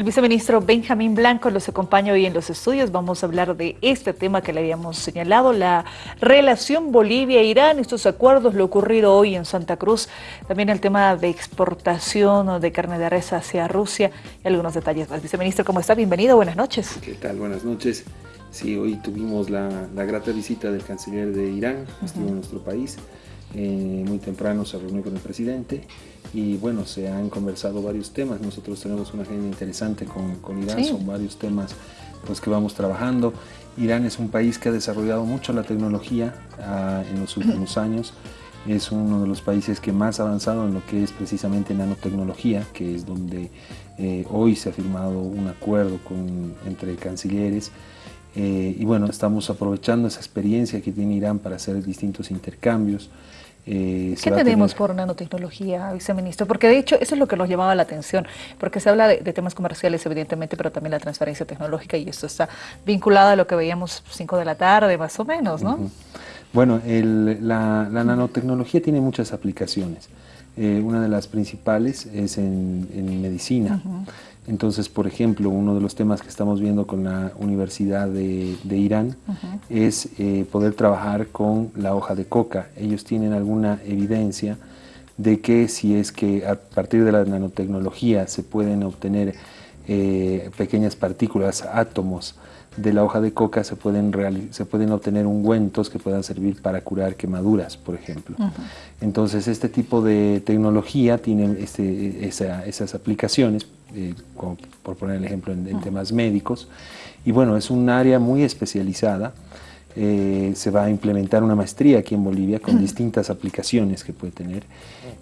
El viceministro Benjamín Blanco los acompaña hoy en los estudios. Vamos a hablar de este tema que le habíamos señalado, la relación Bolivia-Irán, estos acuerdos, lo ocurrido hoy en Santa Cruz, también el tema de exportación de carne de res hacia Rusia y algunos detalles más. Viceministro, ¿cómo está? Bienvenido, buenas noches. ¿Qué tal? Buenas noches. Sí, hoy tuvimos la, grata visita del canciller de Irán, estuvo en nuestro país. Eh, muy temprano se reunió con el presidente y bueno, se han conversado varios temas. Nosotros tenemos una agenda interesante con, con Irán, son varios temas los que vamos trabajando. Irán es un país que ha desarrollado mucho la tecnología ah, en los últimos años. Es uno de los países que más ha avanzado en lo que es precisamente nanotecnología, que es donde eh, hoy se ha firmado un acuerdo con, entre cancilleres. Eh, y bueno, estamos aprovechando esa experiencia que tiene Irán para hacer distintos intercambios. Eh, ¿Qué tenemos por nanotecnología, viceministro? Porque de hecho eso es lo que nos llamaba la atención, porque se habla de, temas comerciales evidentemente, pero también la transferencia tecnológica y esto está vinculado a lo que veíamos 5 de la tarde más o menos, ¿no? Bueno, la, nanotecnología tiene muchas aplicaciones. Eh, una de las principales es en, medicina. Entonces, por ejemplo, uno de los temas que estamos viendo con la Universidad de, Irán es eh, poder trabajar con la hoja de coca. Ellos tienen alguna evidencia de que si es que a partir de la nanotecnología se pueden obtener eh, pequeñas partículas, átomos, de la hoja de coca se pueden, se pueden obtener ungüentos que puedan servir para curar quemaduras, por ejemplo. Entonces, este tipo de tecnología tiene este, esas aplicaciones, eh, por poner el ejemplo en, temas médicos, y bueno, es un área muy especializada. Eh, se va a implementar una maestría aquí en Bolivia con distintas aplicaciones que puede tener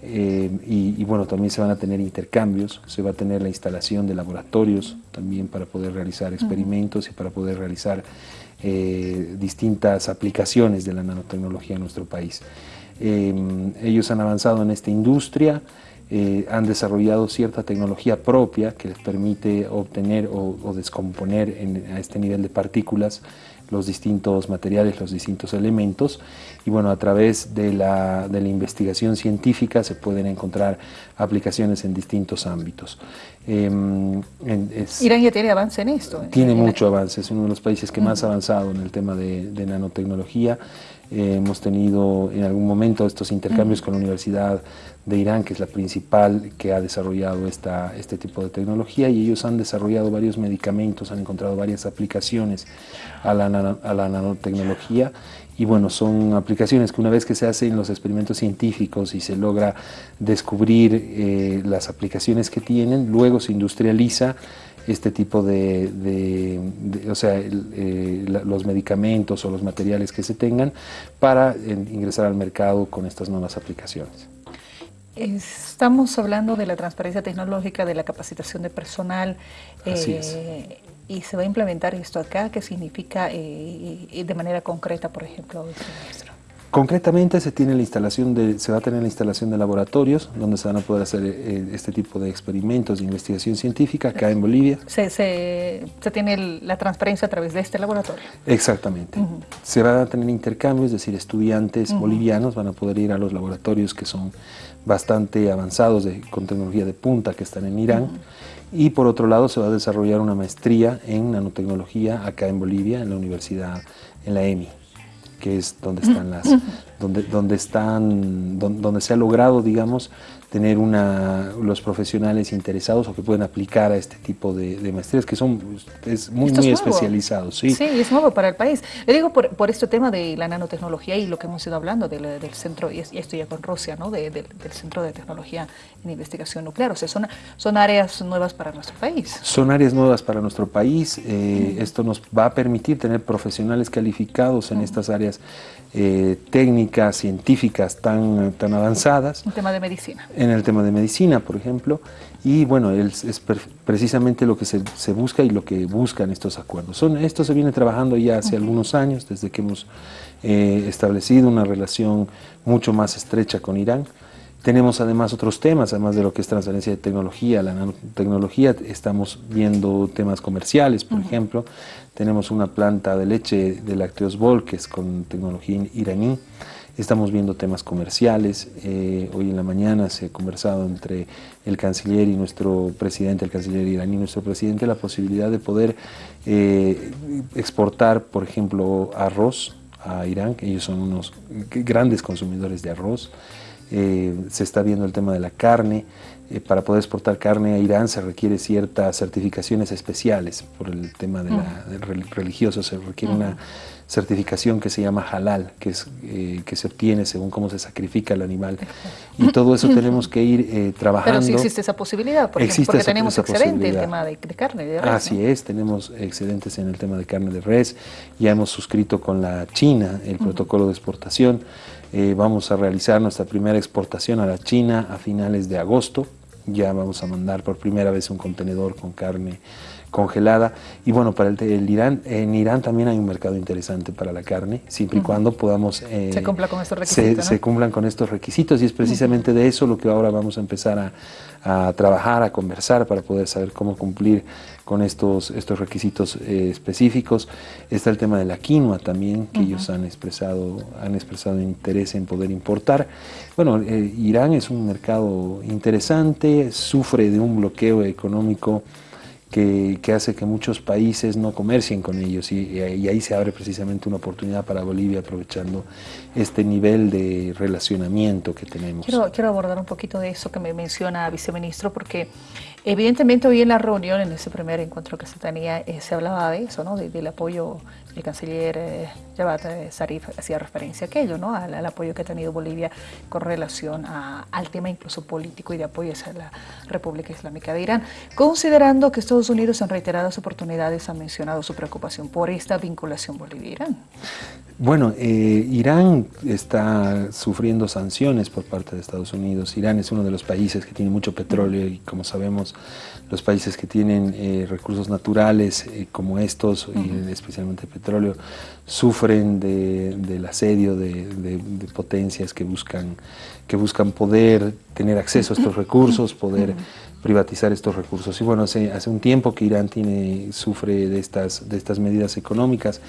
eh, y, bueno, también se van a tener intercambios, se va a tener la instalación de laboratorios también para poder realizar experimentos y para poder realizar eh, distintas aplicaciones de la nanotecnología en nuestro país. Eh, ellos han avanzado en esta industria, han desarrollado cierta tecnología propia que les permite obtener o, descomponer a este nivel de partículas los distintos materiales, los distintos elementos y bueno, a través de la, de la investigación científica se pueden encontrar aplicaciones en distintos ámbitos. Em, Irán ya tiene avance en esto. Tiene mucho avance, es uno de los países que más ha avanzado en el tema de, nanotecnología. Eh, hemos tenido en algún momento estos intercambios con la Universidad de Irán, que es la principal que ha desarrollado esta, este tipo de tecnología, y ellos han desarrollado varios medicamentos, han encontrado varias aplicaciones a la, a la nanotecnología, y bueno, son aplicaciones que una vez que se hacen los experimentos científicos y se logra descubrir eh, las aplicaciones que tienen, luego se industrializa este tipo de, o sea, eh, los medicamentos o los materiales que se tengan para ingresar al mercado con estas nuevas aplicaciones. Estamos hablando de la transparencia tecnológica, de la capacitación de personal. Eh, y se va a implementar esto acá, ¿qué significa eh, de manera concreta, por ejemplo, maestro? Concretamente se, tiene la instalación de, se va a tener la instalación de laboratorios donde se van a poder hacer eh, este tipo de experimentos de investigación científica acá en Bolivia. Se, se, tiene la transparencia a través de este laboratorio. Exactamente. Se van a tener intercambios, es decir, estudiantes bolivianos van a poder ir a los laboratorios que son bastante avanzados de, con tecnología de punta que están en Irán. Y por otro lado se va a desarrollar una maestría en nanotecnología acá en Bolivia, en la universidad, en la EMI que es donde están las, donde, donde están, donde, se ha logrado, digamos, tener una, los profesionales interesados o que pueden aplicar a este tipo de, maestrías que son es muy, muy especializados. Sí. sí, es nuevo para el país. Le digo por, por este tema de la nanotecnología y lo que hemos ido hablando del, del centro, y esto ya con Rusia, ¿no? del Centro de Tecnología en Investigación Nuclear. O sea, son, son áreas nuevas para nuestro país. Son áreas nuevas para nuestro país. Eh, esto nos va a permitir tener profesionales calificados en estas áreas eh, técnicas, científicas tan, tan avanzadas. En tema de medicina. En el tema de medicina, por ejemplo. Y bueno, es, es precisamente lo que se, se, busca y lo que buscan estos acuerdos. Son, esto se viene trabajando ya hace algunos años, desde que hemos eh, establecido una relación mucho más estrecha con Irán. Tenemos además otros temas, además de lo que es transferencia de tecnología, la nanotecnología, estamos viendo temas comerciales, por ejemplo, tenemos una planta de leche de lácteos Bol, que es con tecnología iraní, estamos viendo temas comerciales. Eh, hoy en la mañana se ha conversado entre el canciller y nuestro presidente, el canciller iraní nuestro presidente, la posibilidad de poder eh, exportar, por ejemplo, arroz a Irán, que ellos son unos grandes consumidores de arroz. se está viendo el tema de la carne. Para poder exportar carne a Irán se requiere ciertas certificaciones especiales por el tema de la, religioso, se requiere una certificación que se llama halal, que, es, eh, que se obtiene según cómo se sacrifica el animal. Y todo eso tenemos que ir eh, trabajando. Pero sí existe esa posibilidad, porque, porque tenemos excedente en el tema de, carne de res. Así es, tenemos excedentes en el tema de carne de res. Ya hemos suscrito con la China el protocolo de exportación. Eh, vamos a realizar nuestra primera exportación a la China a finales de agosto. Ya vamos a mandar por primera vez un contenedor con carne congelada. Y bueno, para el, Irán, en Irán también hay un mercado interesante para la carne, siempre y cuando podamos... Eh, se cumpla con estos requisitos. Se, cumplan con estos requisitos y es precisamente de eso lo que ahora vamos a empezar a, trabajar, a conversar para poder saber cómo cumplir con estos, estos requisitos eh, específicos. Está el tema de la quinoa también, que ellos han expresado, han expresado interés en poder importar. Bueno, eh, Irán es un mercado interesante, sufre de un bloqueo económico que, hace que muchos países no comercien con ellos y, ahí se abre precisamente una oportunidad para Bolivia aprovechando este nivel de relacionamiento que tenemos. Quiero, quiero abordar un poquito de eso que me menciona viceministro porque evidentemente hoy en la reunión, en ese primer encuentro que se tenía, eh, se hablaba de eso, ¿no? del apoyo el canciller eh, Javad eh, Zarif hacía referencia a aquello, ¿no? Al, apoyo que ha tenido Bolivia con relación al tema incluso político y de apoyo hacia la República Islámica de Irán, considerando que Estados Unidos en reiteradas oportunidades ha mencionado su preocupación por esta vinculación Bolivia-Irán. Bueno, eh, Irán está sufriendo sanciones por parte de Estados Unidos. Irán es uno de los países que tiene mucho petróleo y como sabemos los países que tienen eh, recursos naturales eh, como estos, y especialmente petróleo, sufren del asedio de, potencias que buscan, que buscan poder tener acceso a estos recursos, poder privatizar estos recursos. Y bueno, hace, hace un tiempo que Irán tiene, sufre de estas, de estas medidas económicas,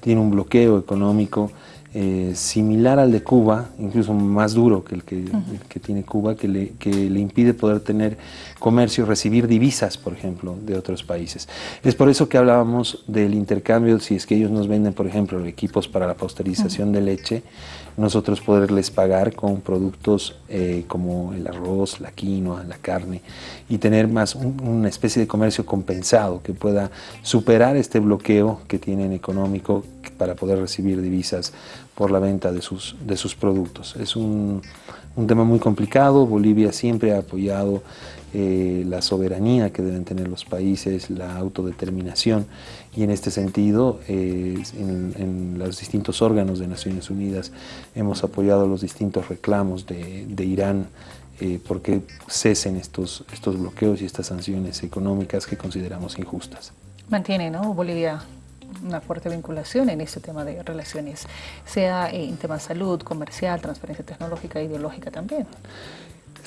tiene un bloqueo económico, eh, similar al de Cuba, incluso más duro que el que, que tiene Cuba, que le, que le, impide poder tener comercio, recibir divisas, por ejemplo, de otros países. Es por eso que hablábamos del intercambio, si es que ellos nos venden, por ejemplo, equipos para la pasteurización de leche, nosotros poderles pagar con productos eh, como el arroz, la quinoa, la carne, y tener más una especie de comercio compensado que pueda superar este bloqueo que tienen económico para poder recibir divisas por la venta de sus, de sus productos. Es un, un tema muy complicado, Bolivia siempre ha apoyado eh, la soberanía que deben tener los países, la autodeterminación y en este sentido eh, en, los distintos órganos de Naciones Unidas hemos apoyado los distintos reclamos de, Irán eh, porque cesen estos, estos bloqueos y estas sanciones económicas que consideramos injustas. Mantiene ¿no? Bolivia una fuerte vinculación en este tema de relaciones, sea en temas de salud, comercial, transferencia tecnológica, ideológica también.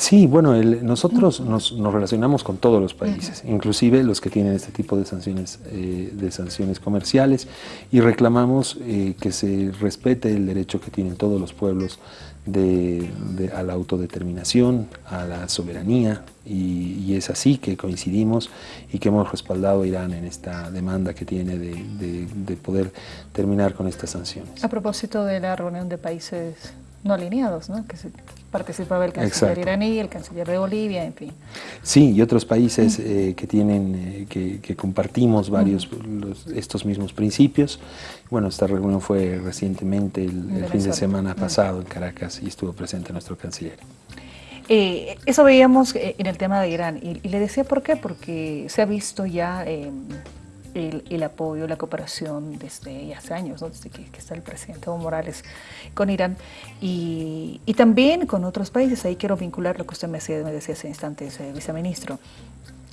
Sí, bueno, nosotros nos, relacionamos con todos los países, inclusive los que tienen este tipo de sanciones, eh, de sanciones comerciales, y reclamamos eh, que se respete el derecho que tienen todos los pueblos de, a la autodeterminación, a la soberanía, y, es así que coincidimos y que hemos respaldado a Irán en esta demanda que tiene de, de poder terminar con estas sanciones. A propósito de la reunión de países no alineados, ¿no? que participaba el canciller iraní, el canciller de Bolivia, en fin. Sí, y otros países eh, que tienen, eh, que, compartimos varios estos mismos principios. Bueno, esta reunión fue recientemente el, fin de semana pasado en Caracas y estuvo presente nuestro canciller. Eh, eso veíamos en el tema de Irán y, y, le decía por qué, porque se ha visto ya el, apoyo, la cooperación desde hace años, desde que, está el presidente Evo Morales con Irán y, también con otros países. Ahí quiero vincular lo que usted me decía, me decía hace instantes, eh, viceministro,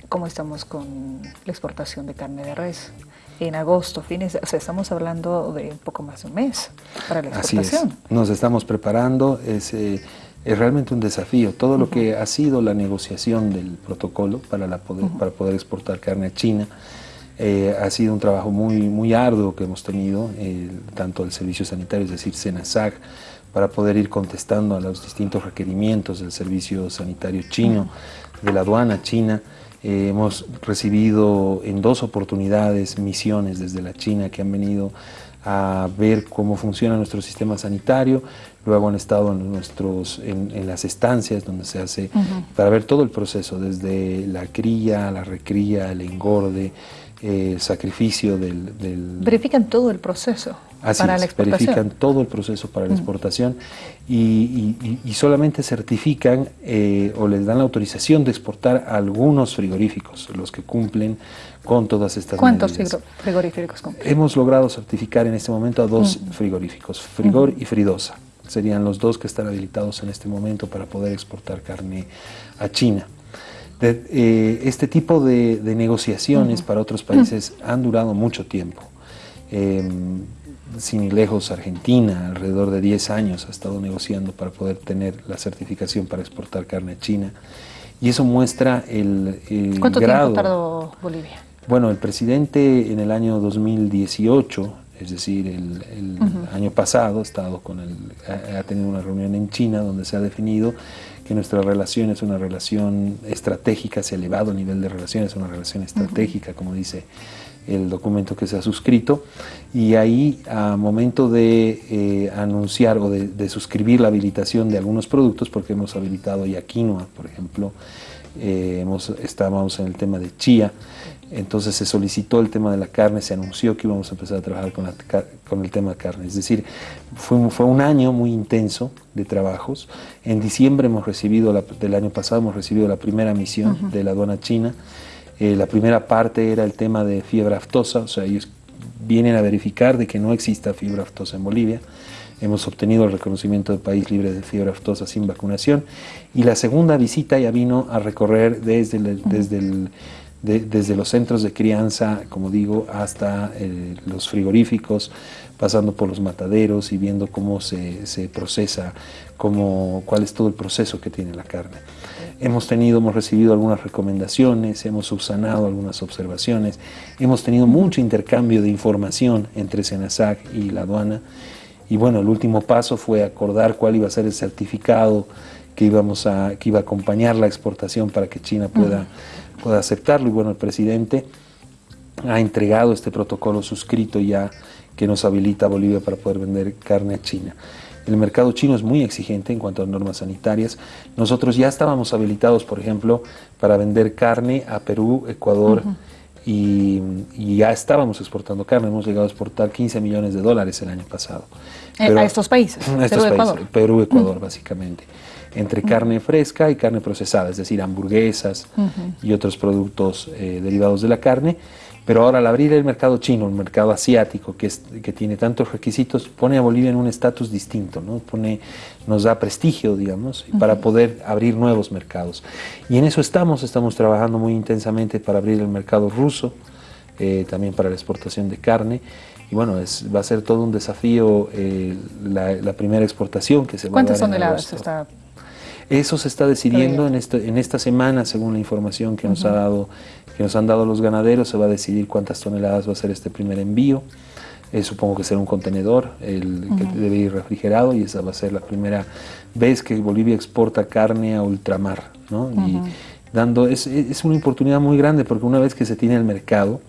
cómo estamos con la exportación de carne de res. En agosto, fines, o sea, estamos hablando de un poco más de un mes para la exportación. Así es. Nos estamos preparando, es, eh, es realmente un desafío. Todo lo que ha sido la negociación del protocolo para, la poder, para poder exportar carne a China, eh, ha sido un trabajo muy, muy arduo que hemos tenido, eh, tanto el servicio sanitario, es decir, SENASAC, para poder ir contestando a los distintos requerimientos del servicio sanitario chino, de la aduana china. Eh, hemos recibido en dos oportunidades misiones desde la China que han venido a ver cómo funciona nuestro sistema sanitario, luego han estado en, nuestros, en, las estancias donde se hace, para ver todo el proceso, desde la cría, la recría, el engorde, eh, sacrificio del, Verifican todo el proceso para la exportación. verifican todo el proceso para la exportación y, solamente certifican eh, o les dan la autorización de exportar algunos frigoríficos, los que cumplen con todas estas ¿Cuántos frigoríficos cumplen? Hemos logrado certificar en este momento a dos frigoríficos, Frigor y Fridosa. Serían los dos que están habilitados en este momento para poder exportar carne a China. Eh, este tipo de, negociaciones para otros países han durado mucho tiempo. Em, sin ir lejos, Argentina, alrededor de 10 años ha estado negociando para poder tener la certificación para exportar carne a China. Y eso muestra el, el ¿Cuánto grado. tiempo tardó Bolivia? Bueno, el presidente en el año 2018, es decir, el, año pasado, ha, estado con el, ha, tenido una reunión en China donde se ha definido que nuestra relación es una relación estratégica, se ha elevado el nivel de relación, es una relación estratégica, como dice el documento que se ha suscrito, y ahí a momento de eh, anunciar o de, suscribir la habilitación de algunos productos, porque hemos habilitado ya quinoa, por ejemplo, eh, hemos, estábamos en el tema de chía, entonces se solicitó el tema de la carne, se anunció que íbamos a empezar a trabajar con, con el tema de carne. Es decir, fue, fue, un año muy intenso de trabajos. En diciembre hemos recibido, del año pasado, hemos recibido la primera misión de la aduana china. Eh, la primera parte era el tema de fiebre aftosa, o sea, ellos vienen a verificar de que no exista fiebre aftosa en Bolivia. Hemos obtenido el reconocimiento de país libre de fiebre aftosa sin vacunación. Y la segunda visita ya vino a recorrer desde desde el desde los centros de crianza, como digo, hasta eh, los frigoríficos, pasando por los mataderos y viendo cómo se, procesa, cómo, cuál es todo el proceso que tiene la carne. Hemos tenido, hemos recibido algunas recomendaciones, hemos subsanado algunas observaciones, hemos tenido mucho intercambio de información entre Senasac y la aduana. Y bueno, el último paso fue acordar cuál iba a ser el certificado que, íbamos a, que iba a acompañar la exportación para que China pueda pueda aceptarlo. Y bueno, el presidente ha entregado este protocolo suscrito ya que nos habilita a Bolivia para poder vender carne a China. El mercado chino es muy exigente en cuanto a normas sanitarias. Nosotros ya estábamos habilitados, por ejemplo, para vender carne a Perú, Ecuador y, ya estábamos exportando carne. Hemos llegado a exportar 15 millones de dólares el año pasado. Eh, a estos países, a estos Perú, países, Ecuador. Perú, Ecuador, básicamente entre carne fresca y carne procesada, es decir, hamburguesas y otros productos eh, derivados de la carne. Pero ahora al abrir el mercado chino, el mercado asiático, que, es, que tiene tantos requisitos, pone a Bolivia en un estatus distinto, ¿no? pone, nos da prestigio, digamos, para poder abrir nuevos mercados. Y en eso estamos, estamos trabajando muy intensamente para abrir el mercado ruso, eh, también para la exportación de carne. Y bueno, es, va a ser todo un desafío eh, la, primera exportación que se va a dar. ¿Cuántas toneladas está eso se está decidiendo en, este, en esta semana, según la información que nos, ha dado, que nos han dado los ganaderos, se va a decidir cuántas toneladas va a ser este primer envío. Eh, supongo que será un contenedor el que debe ir refrigerado y esa va a ser la primera vez que Bolivia exporta carne a ultramar. ¿no? Y dando, es, es, una oportunidad muy grande porque una vez que se tiene el mercado,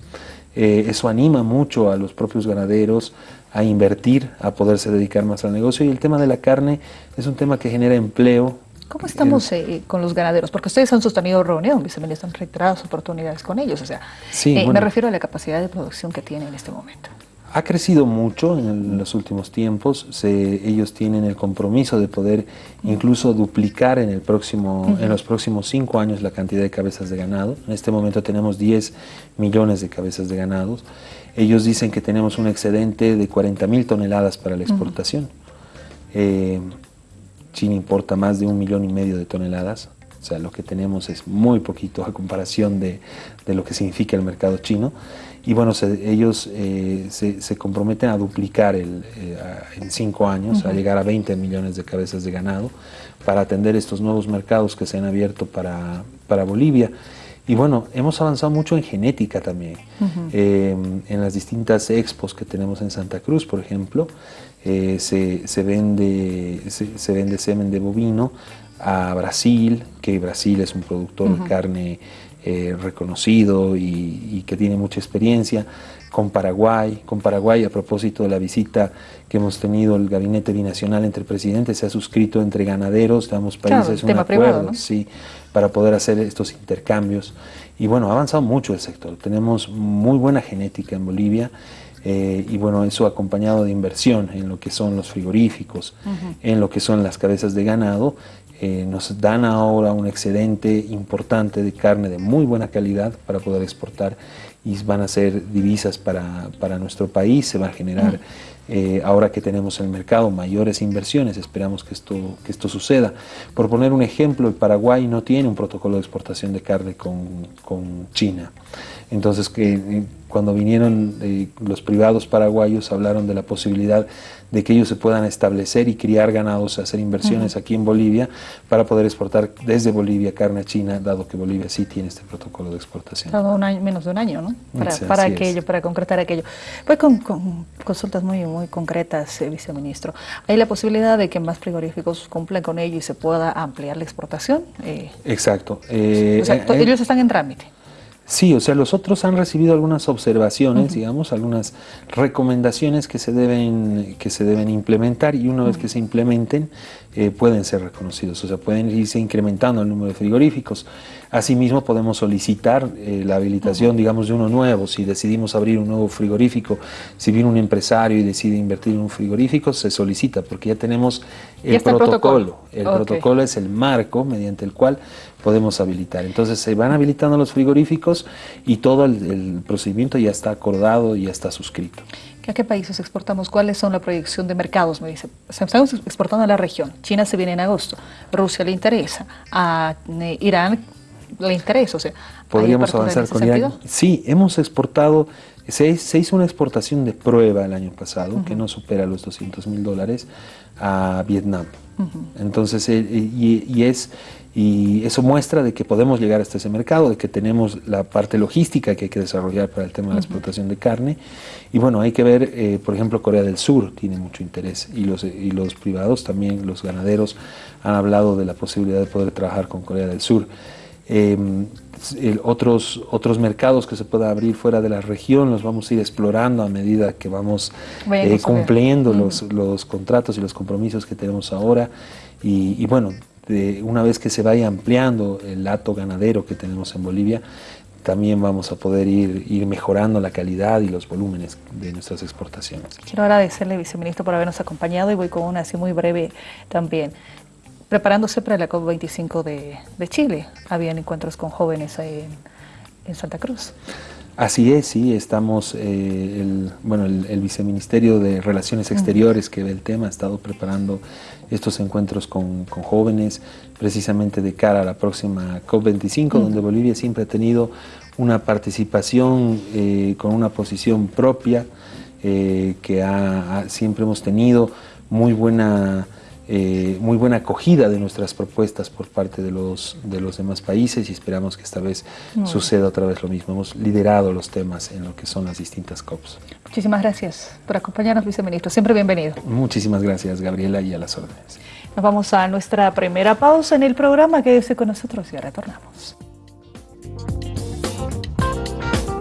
eh, eso anima mucho a los propios ganaderos a invertir, a poderse dedicar más al negocio y el tema de la carne es un tema que genera empleo, ¿Cómo estamos eh, con los ganaderos? Porque ustedes han sostenido reunión, viceministro, han reiteradas oportunidades con ellos. O sea, eh, me refiero a la capacidad de producción que tienen en este momento. Ha crecido mucho en, los últimos tiempos. ellos tienen el compromiso de poder incluso duplicar en, el próximo, en los próximos cinco años la cantidad de cabezas de ganado. En este momento tenemos 10 millones de cabezas de ganados. Ellos dicen que tenemos un excedente de 40 mil toneladas para la exportación. eh, China importa más de un millón y medio de toneladas, o sea, lo que tenemos es muy poquito a comparación de, lo que significa el mercado chino. Y bueno, ellos eh, se, comprometen a duplicar el, eh, en cinco años, a llegar a 20 millones de cabezas de ganado, para atender estos nuevos mercados que se han abierto para, para Bolivia. Y bueno, hemos avanzado mucho en genética también. Em, en las distintas expos que tenemos en Santa Cruz, por ejemplo, eh, se, vende, se, vende semen de bovino a Brasil, que Brasil es un productor de carne eh, reconocido y, que tiene mucha experiencia, con Paraguay, con Paraguay a propósito de la visita que hemos tenido el gabinete binacional entre presidentes, se ha suscrito entre ganaderos de ambos países un acuerdo sí, para poder hacer estos intercambios. Y bueno, ha avanzado mucho el sector, tenemos muy buena genética en Bolivia eh, y bueno, eso acompañado de inversión en lo que son los frigoríficos, en lo que son las cabezas de ganado, eh, nos dan ahora un excedente importante de carne de muy buena calidad para poder exportar y van a ser divisas para, para nuestro país, se va a generar eh, ahora que tenemos en el mercado mayores inversiones, esperamos que esto, que esto suceda. Por poner un ejemplo, el Paraguay no tiene un protocolo de exportación de carne con, con China. Entonces, que eh, cuando vinieron eh, los privados paraguayos hablaron de la posibilidad de que ellos se puedan establecer y criar ganados, hacer inversiones aquí en Bolivia para poder exportar desde Bolivia carne a China, dado que Bolivia sí tiene este protocolo de exportación. un año, menos de un año, ¿no? Para, aquello, para concretar aquello. Pues con, consultas muy, muy concretas, eh, viceministro. ¿Hay la posibilidad de que más frigoríficos cumplan con ello y se pueda ampliar la exportación? Exacto. ellos están en trámite. Sí, o sea, los otros han recibido algunas observaciones, digamos, algunas recomendaciones que se deben, que se deben implementar y una vez que se implementen eh, pueden ser reconocidos, o sea, pueden irse incrementando el número de frigoríficos. Asimismo, podemos solicitar eh, la habilitación, digamos, de uno nuevo. Si decidimos abrir un nuevo frigorífico, si viene un empresario y decide invertir en un frigorífico, se solicita porque ya tenemos el protocolo. El protocolo es el marco mediante el cual podemos habilitar. Entonces se van habilitando los frigoríficos y todo el, procedimiento ya está acordado y ya está suscrito. ¿A qué países exportamos? ¿Cuáles son la proyección de mercados? Me dice, estamos exportando a la región. China se viene en agosto. Rusia le interesa. A eh, Irán le interesa. O sea, ¿Podríamos avanzar con Irán? Sí, hemos exportado, se, hizo una exportación de prueba el año pasado, que no supera los 200 mil dólares, a Vietnam. Entonces, eh, y, es, y eso muestra de que podemos llegar hasta ese mercado, de que tenemos la parte logística que hay que desarrollar para el tema de la exportación de carne. Y bueno, hay que ver, eh, por ejemplo, Corea del Sur tiene mucho interés y los, y los privados también, los ganaderos, han hablado de la posibilidad de poder trabajar con Corea del Sur. Em, otros, otros mercados que se pueda abrir fuera de la región los vamos a ir explorando a medida que vamos eh, cumpliendo los, los, contratos y los compromisos que tenemos ahora. Y, bueno, de, una vez que se vaya ampliando el hato ganadero que tenemos en Bolivia, también vamos a poder ir, ir mejorando la calidad y los volúmenes de nuestras exportaciones. Quiero agradecerle, viceministro, por habernos acompañado y voy con una así muy breve también preparándose para la COP25 de, Chile. Habían encuentros con jóvenes en, en Santa Cruz. Así es, sí, estamos, eh, el, bueno, el, Viceministerio de Relaciones Exteriores que ve el tema ha estado preparando estos encuentros con, jóvenes precisamente de cara a la próxima COP25, donde Bolivia siempre ha tenido una participación eh, con una posición propia, eh, que siempre hemos tenido muy buena eh, muy buena acogida de nuestras propuestas por parte de los, de los demás países y esperamos que esta vez suceda otra vez lo mismo. Hemos liderado los temas en lo que son las distintas COPs. Muchísimas gracias por acompañarnos, viceministro. Siempre bienvenido. Muchísimas gracias, Gabriela, y a las órdenes. Nos vamos a nuestra primera pausa en el programa. Quédese con nosotros y retornamos.